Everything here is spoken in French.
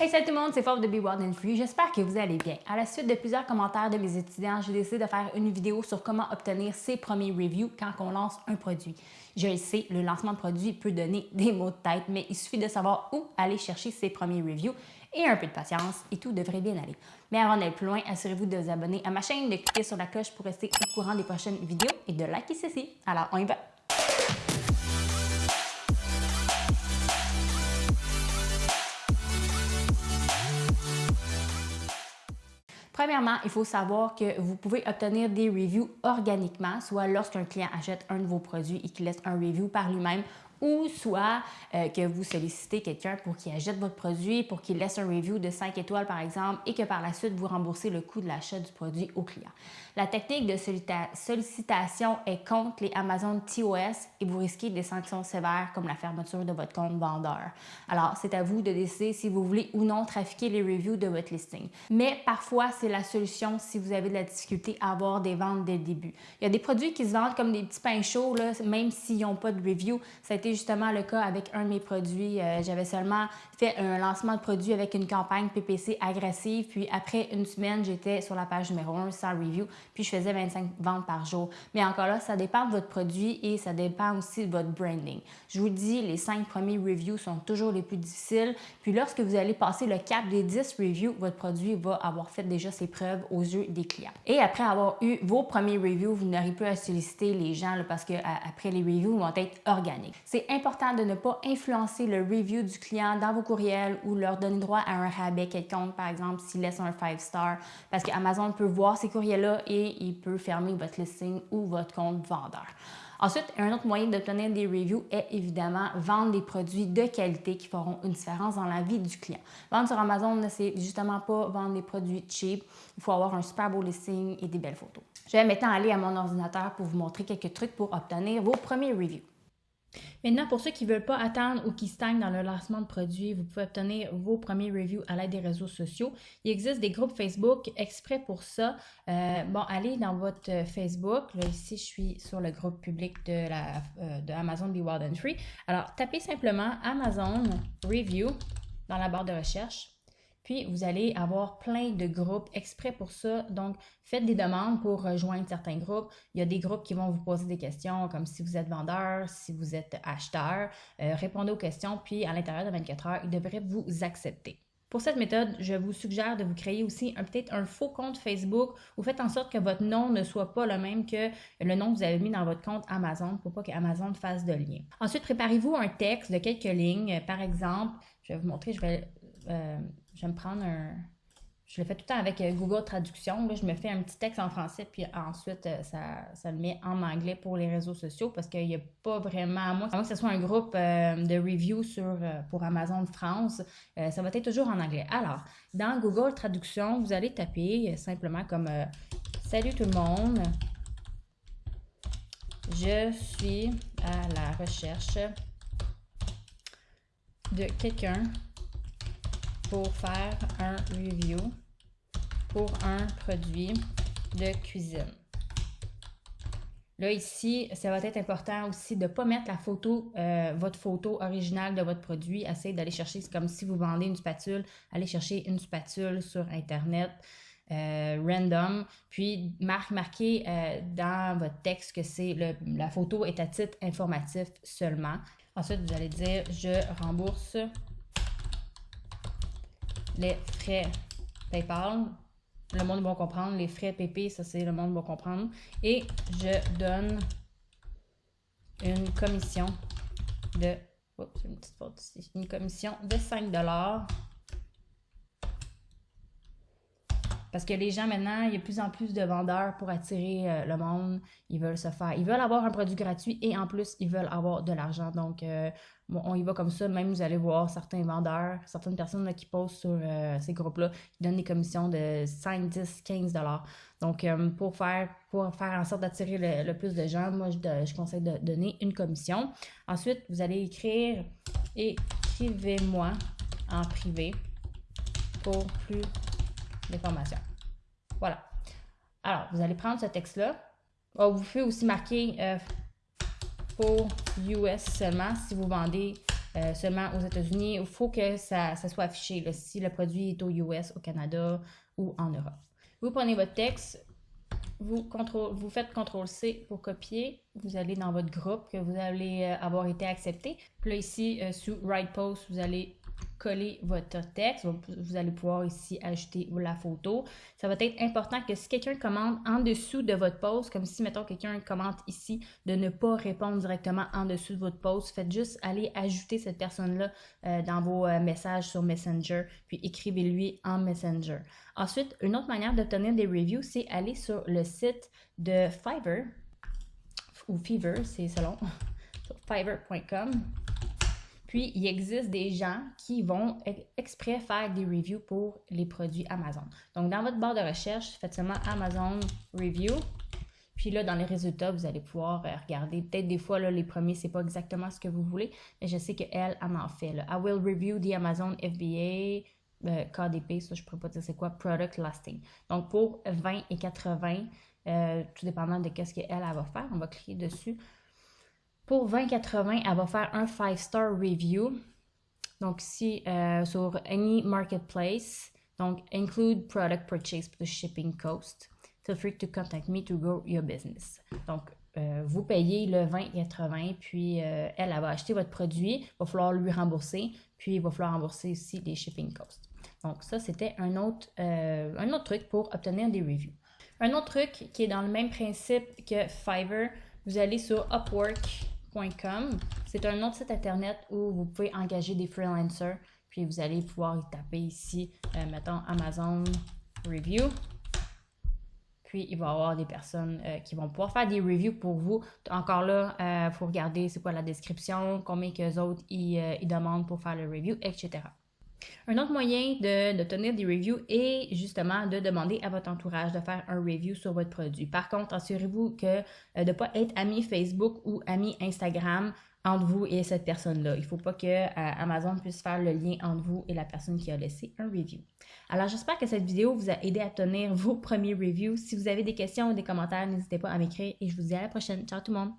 Hey salut tout le monde, c'est Fauve de Be Wild and Free. J'espère que vous allez bien. À la suite de plusieurs commentaires de mes étudiants, j'ai décidé de faire une vidéo sur comment obtenir ses premiers reviews quand on lance un produit. Je le sais, le lancement de produit peut donner des maux de tête, mais il suffit de savoir où aller chercher ses premiers reviews et un peu de patience et tout devrait bien aller. Mais avant d'aller plus loin, assurez-vous de vous abonner à ma chaîne, de cliquer sur la cloche pour rester au courant des prochaines vidéos et de liker ceci. Alors, on y va! Premièrement, il faut savoir que vous pouvez obtenir des reviews organiquement, soit lorsqu'un client achète un de vos produits et qu'il laisse un review par lui-même ou soit euh, que vous sollicitez quelqu'un pour qu'il achète votre produit, pour qu'il laisse un review de 5 étoiles par exemple et que par la suite vous remboursez le coût de l'achat du produit au client. La technique de sollicitation est contre les Amazon TOS et vous risquez des sanctions sévères comme la fermeture de votre compte vendeur. Alors, c'est à vous de décider si vous voulez ou non trafiquer les reviews de votre listing. Mais parfois, c'est la solution si vous avez de la difficulté à avoir des ventes dès le début. Il y a des produits qui se vendent comme des petits pains chauds, là, même s'ils n'ont pas de review. Justement le cas avec un de mes produits. Euh, j'avais seulement fait un lancement de produit avec une campagne PPC agressive, puis après une semaine, j'étais sur la page numéro 1 sans review, puis je faisais 25 ventes par jour. Mais encore là, ça dépend de votre produit et ça dépend aussi de votre branding. Je vous dis, les 5 premiers reviews sont toujours les plus difficiles, puis lorsque vous allez passer le cap des 10 reviews, votre produit va avoir fait déjà ses preuves aux yeux des clients. Et après avoir eu vos premiers reviews, vous n'aurez plus à solliciter les gens parce que après les reviews vont être organiques. Important de ne pas influencer le review du client dans vos courriels ou leur donner droit à un rabais quelconque, par exemple, s'ils laissent un 5 star, parce qu'Amazon peut voir ces courriels-là et il peut fermer votre listing ou votre compte vendeur. Ensuite, un autre moyen d'obtenir des reviews est évidemment vendre des produits de qualité qui feront une différence dans la vie du client. Vendre sur Amazon, c'est justement pas vendre des produits cheap. Il faut avoir un super beau listing et des belles photos. Je vais maintenant aller à mon ordinateur pour vous montrer quelques trucs pour obtenir vos premiers reviews. Maintenant, pour ceux qui ne veulent pas attendre ou qui stagnent dans le lancement de produits, vous pouvez obtenir vos premiers reviews à l'aide des réseaux sociaux. Il existe des groupes Facebook exprès pour ça. Euh, bon, allez dans votre Facebook. Là, ici, je suis sur le groupe public euh, de Amazon Be Wild and Free. Alors, tapez simplement Amazon Review dans la barre de recherche. Puis, vous allez avoir plein de groupes exprès pour ça. Donc, faites des demandes pour rejoindre certains groupes. Il y a des groupes qui vont vous poser des questions comme si vous êtes vendeur, si vous êtes acheteur. Euh, répondez aux questions, puis à l'intérieur de 24 heures, ils devraient vous accepter. Pour cette méthode, je vous suggère de vous créer aussi peut-être un faux compte Facebook ou faites en sorte que votre nom ne soit pas le même que le nom que vous avez mis dans votre compte Amazon pour pas qu'Amazon fasse de lien. Ensuite, préparez-vous un texte de quelques lignes. Par exemple, je vais vous montrer, je vais euh, je vais me prendre un. Je le fais tout le temps avec euh, Google Traduction. Là, je me fais un petit texte en français, puis ensuite, euh, ça, le met en anglais pour les réseaux sociaux parce qu'il n'y a pas vraiment, à moins, que ce soit un groupe de review sur, pour Amazon France, ça va être toujours en anglais. Alors, dans Google Traduction, vous allez taper simplement comme Salut tout le monde, je suis à la recherche de quelqu'un pour faire un review pour un produit de cuisine. Là, ici, ça va être important aussi de ne pas mettre la photo, euh, votre photo originale de votre produit. Essayez d'aller chercher, c'est comme si vous vendez une spatule, allez chercher une spatule sur Internet. Euh, random, puis marque, marquez euh, dans votre texte que c'est la photo est à titre informatif seulement. Ensuite, vous allez dire je rembourse les frais PayPal. Le monde va comprendre. Les frais PP, ça c'est le monde va comprendre. Et je donne une commission de... Oups, une petite faute ici. Une commission de 5 Parce que les gens maintenant, il y a de plus en plus de vendeurs pour attirer euh, le monde. Ils veulent se faire. Ils veulent avoir un produit gratuit et en plus, ils veulent avoir de l'argent. Donc, euh, on y va comme ça. Même vous allez voir certains vendeurs, certaines personnes qui posent sur euh, ces groupes-là, qui donnent des commissions de 5, 10, 15 dollars. Donc, pour, faire, pour faire en sorte d'attirer le, plus de gens, moi, je, je conseille de donner une commission. Ensuite, vous allez écrire écrivez-moi en privé pour plus d'informations. Voilà. Alors, vous allez prendre ce texte-là. Oh, vous pouvez aussi marquer euh, pour US seulement si vous vendez euh, seulement aux États-Unis. Il faut que ça, soit affiché si le produit est aux US, au Canada ou en Europe. Vous prenez votre texte, vous, vous faites CTRL-C pour copier. Vous allez dans votre groupe que vous allez euh, avoir été accepté. Puis là, ici, sous Write Post, vous allez coller votre texte. Vous allez pouvoir ici ajouter la photo. Ça va être important que si quelqu'un commande en dessous de votre post, comme si, mettons, quelqu'un commente ici, de ne pas répondre directement en dessous de votre post. Faites juste aller ajouter cette personne-là euh, dans vos euh, messages sur Messenger, puis écrivez-lui en Messenger. Ensuite, une autre manière d'obtenir des reviews, c'est aller sur le site de Fiverr, ou Fever, c'est selon, fiverr.com. Puis, il existe des gens qui vont exprès faire des reviews pour les produits Amazon. Donc, dans votre barre de recherche, faites seulement Amazon Review. Puis là, dans les résultats, vous allez pouvoir euh, regarder. Peut-être des fois, là, les premiers, c'est pas exactement ce que vous voulez, mais je sais qu'elle, elle m'en fait. I will review the Amazon FBA euh, KDP, ça je pourrais pas dire c'est quoi, Product Lasting. Donc pour 20 et 80, euh, tout dépendant de qu'est-ce qu'elle elle va faire, on va cliquer dessus. Pour 2080, elle va faire un 5-star review. Donc, si euh, sur any marketplace, donc include product purchase the shipping cost. Feel free to contact me to grow your business. Donc, euh, vous payez le 20,80, puis euh, elle, elle va acheter votre produit, il va falloir lui rembourser, puis il va falloir rembourser aussi les shipping costs. Donc, ça, c'était un, un autre truc pour obtenir des reviews. Un autre truc qui est dans le même principe que Fiverr, vous allez sur Upwork c'est un autre site internet où vous pouvez engager des freelancers. Puis vous allez pouvoir y taper ici, euh, mettons Amazon Review. Puis il va y avoir des personnes euh, qui vont pouvoir faire des reviews pour vous. Encore là, il euh, faut regarder c'est quoi la description, combien que autres ils, ils demandent pour faire le review, etc. Un autre moyen de, tenir des reviews est justement de demander à votre entourage de faire un review sur votre produit. Par contre, assurez-vous euh, de ne pas être ami Facebook ou ami Instagram entre vous et cette personne-là. Il ne faut pas que euh, Amazon puisse faire le lien entre vous et la personne qui a laissé un review. Alors, j'espère que cette vidéo vous a aidé à obtenir vos premiers reviews. Si vous avez des questions ou des commentaires, n'hésitez pas à m'écrire et je vous dis à la prochaine. Ciao tout le monde!